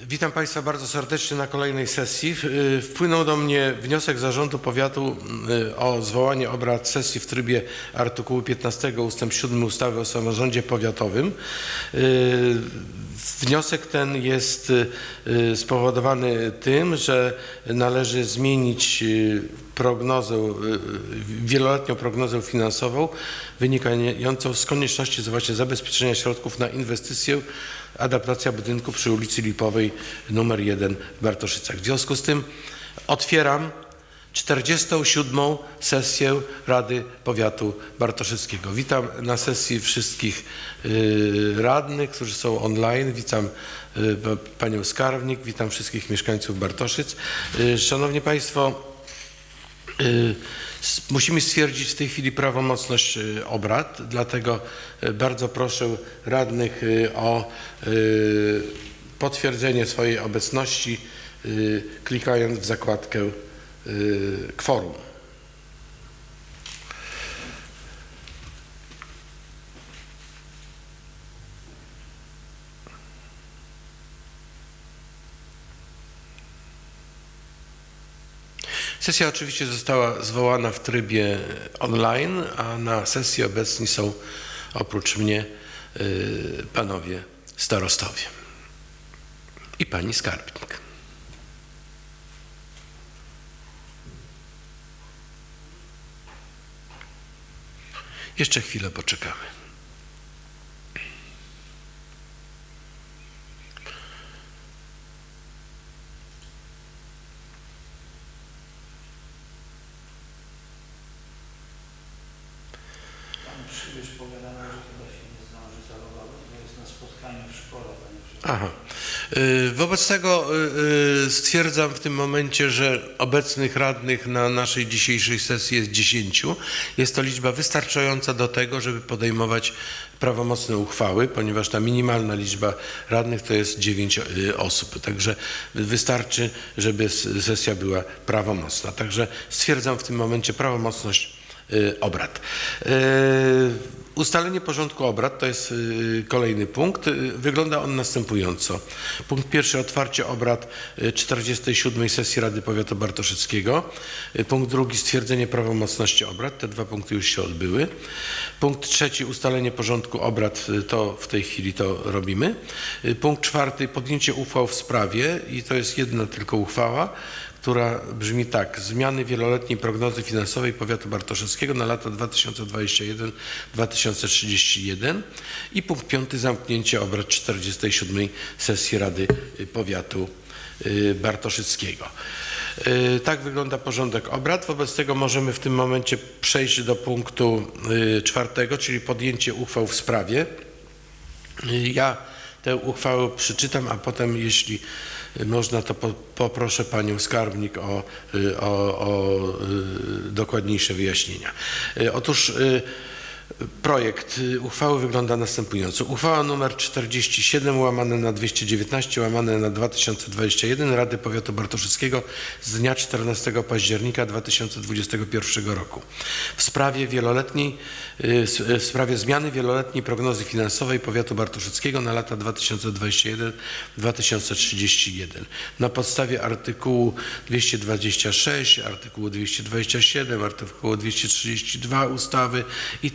Witam Państwa bardzo serdecznie na kolejnej sesji. Y, Wpłynął do mnie wniosek Zarządu Powiatu y, o zwołanie obrad sesji w trybie artykułu 15 ust. 7 ustawy o samorządzie powiatowym. Y, Wniosek ten jest spowodowany tym, że należy zmienić prognozę, y, wieloletnią prognozę finansową wynikającą z konieczności właśnie zabezpieczenia środków na inwestycję adaptacja budynku przy ulicy Lipowej numer 1 w Bartoszycach. W związku z tym otwieram 47. sesję Rady Powiatu Bartoszyckiego. Witam na sesji wszystkich y, radnych, którzy są online. Witam y, pa- panią skarbnik, witam wszystkich mieszkańców Bartoszyc. Y, Szanowni Państwo, Y, Musimy stwierdzić w tej chwili prawomocność y, obrad, dlatego y, bardzo proszę radnych y, o y, potwierdzenie swojej obecności, y, klikając w zakładkę y, kworum. Sesja oczywiście została zwołana w trybie online, a na sesji obecni są oprócz mnie y, panowie starostowie i pani skarbnik. Jeszcze chwilę poczekamy. Przybysz powiadał, że chyba się nie zdąży zalogować, bo jest na spotkaniu w szkole. Aha. Y, Wobec tego y, y, stwierdzam w tym momencie, że obecnych radnych na naszej dzisiejszej sesji jest 10. Jest to liczba wystarczająca do tego, żeby podejmować prawomocne uchwały, ponieważ ta minimalna liczba radnych to jest 9 y, osób. Także wystarczy, żeby sesja była prawomocna. Także stwierdzam w tym momencie prawomocność obrad. Y, Ustalenie porządku obrad to jest y, kolejny punkt. Y, Wygląda on następująco. Punkt pierwszy otwarcie obrad y, 47 sesji Rady Powiatu Bartoszyckiego. Y, Punkt drugi stwierdzenie prawomocności obrad. Te dwa punkty już się odbyły. Punkt trzeci ustalenie porządku obrad. y, To w tej chwili to robimy. Y, Punkt czwarty podjęcie uchwał w sprawie i to jest jedna tylko uchwała która brzmi tak. Zmiany wieloletniej prognozy finansowej powiatu bartoszewskiego na lata 2021-2031 i punkt piąty zamknięcie obrad 47 sesji Rady Powiatu y, Bartoszyckiego. Y, Tak wygląda porządek obrad. Wobec tego możemy w tym momencie przejść do punktu y, czwartego, czyli podjęcie uchwał w sprawie. Ja tę uchwałę przeczytam, a potem, jeśli można, to po, poproszę panią skarbnik o, y, o, o y, dokładniejsze wyjaśnienia. Y, Otóż projekt y, uchwały wygląda następująco. Uchwała nr 47 łamane na 219 łamane na 2021 Rady Powiatu Bartoszyckiego z dnia 14 października 2021 roku w sprawie wieloletniej y, y, w sprawie zmiany wieloletniej prognozy finansowej powiatu bartoszyckiego na lata 2021-2031 na podstawie artykułu 226, artykułu 227, artykułu 232 ustawy i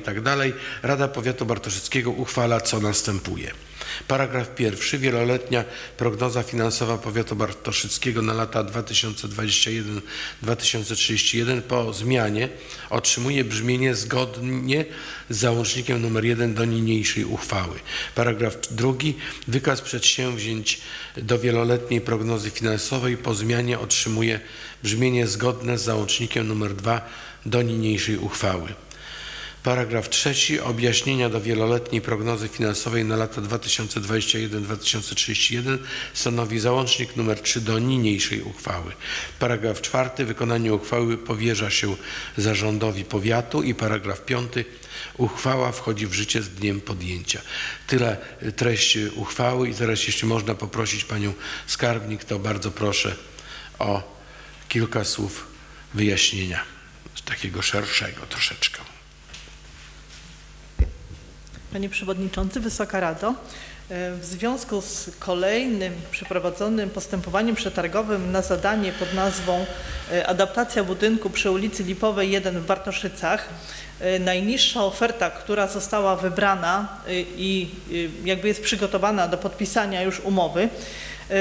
tak dalej, i tak. Rada Powiatu Bartoszyckiego uchwala co następuje. Paragraf pierwszy. Wieloletnia prognoza finansowa powiatu bartoszyckiego na lata 2021-2031 po zmianie otrzymuje brzmienie zgodnie z załącznikiem nr 1 do niniejszej uchwały. Paragraf drugi. Wykaz przedsięwzięć do wieloletniej prognozy finansowej po zmianie otrzymuje brzmienie zgodne z załącznikiem nr 2 do niniejszej uchwały. Paragraf trzeci. Objaśnienia do wieloletniej prognozy finansowej na lata 2021-2031 stanowi załącznik nr 3 do niniejszej uchwały. Paragraf czwarty. Wykonanie uchwały powierza się zarządowi powiatu i paragraf piąty. Uchwała wchodzi w życie z dniem podjęcia. Tyle treść uchwały i teraz jeśli można poprosić panią skarbnik, to bardzo proszę o kilka słów wyjaśnienia takiego szerszego troszeczkę. Panie Przewodniczący, Wysoka Rado, E, W związku z kolejnym przeprowadzonym postępowaniem przetargowym na zadanie pod nazwą e, Adaptacja budynku przy ulicy Lipowej 1 w Bartoszycach, e, najniższa oferta, która została wybrana i jakby jest przygotowana do podpisania już umowy,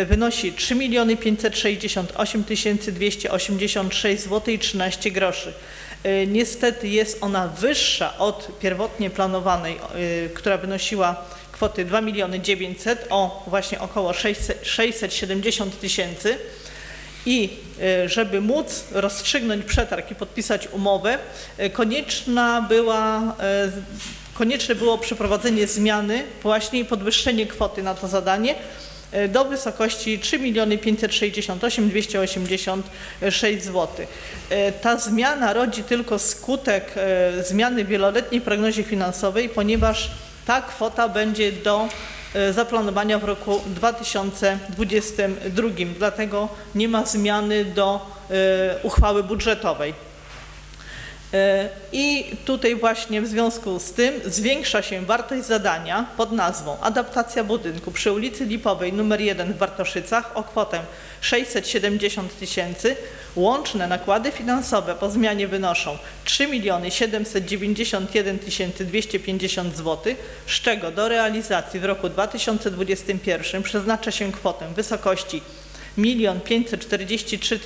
wynosi 3 568 286 zł i 13 groszy. E, Niestety jest ona wyższa od pierwotnie planowanej, e, która wynosiła kwoty 2 miliony 900 o właśnie około 600, 670 tysięcy. I e, żeby móc rozstrzygnąć przetarg i podpisać umowę, konieczna była, konieczne było przeprowadzenie zmiany właśnie i podwyższenie kwoty na to zadanie do wysokości 3 568 286 zł. E, Ta zmiana rodzi tylko skutek e, zmiany wieloletniej prognozie finansowej, ponieważ ta kwota będzie do e, zaplanowania w roku 2022. Dlatego nie ma zmiany do e, uchwały budżetowej. E, I tutaj właśnie w związku z tym zwiększa się wartość zadania pod nazwą Adaptacja budynku przy ulicy Lipowej nr 1 w Bartoszycach o kwotę 670 tysięcy. Łączne nakłady finansowe po zmianie wynoszą 3 791 250 zł, z czego do realizacji w roku 2021 przeznacza się kwotę wysokości 1 543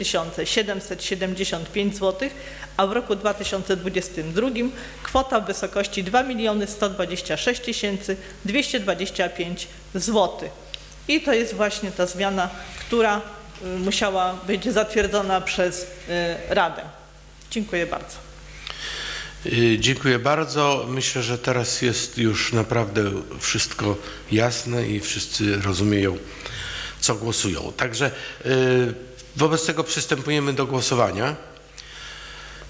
775 zł, a w roku 2022 kwota w wysokości 2 126 225 zł. I to jest właśnie ta zmiana, która y, musiała być zatwierdzona przez y, Radę. Dziękuję bardzo. Y, Dziękuję bardzo. Myślę, że teraz jest już naprawdę wszystko jasne i wszyscy rozumieją, co głosują. Także y, wobec tego przystępujemy do głosowania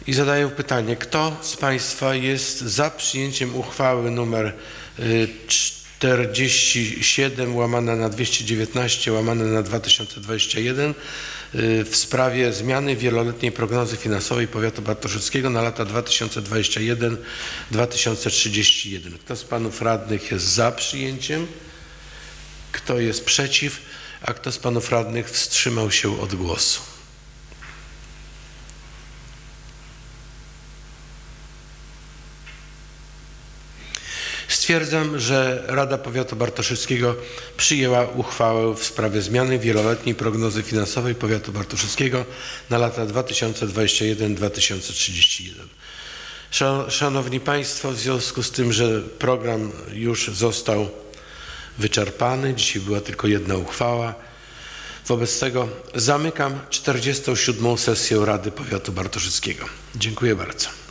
i zadaję pytanie, kto z Państwa jest za przyjęciem uchwały numer y, 47 łamane na 219 łamane na 2021 y, w sprawie zmiany wieloletniej prognozy finansowej powiatu bartoszyckiego na lata 2021-2031. Kto z panów radnych jest za przyjęciem? Kto jest przeciw? A kto z panów radnych wstrzymał się od głosu? Stwierdzam, że Rada Powiatu Bartoszyckiego przyjęła uchwałę w sprawie zmiany wieloletniej prognozy finansowej Powiatu Bartoszyckiego na lata 2021-2031. Szan- Szanowni Państwo, w związku z tym, że program już został wyczerpany, dzisiaj była tylko jedna uchwała, wobec tego zamykam 47. sesję Rady Powiatu Bartoszyckiego. Dziękuję bardzo.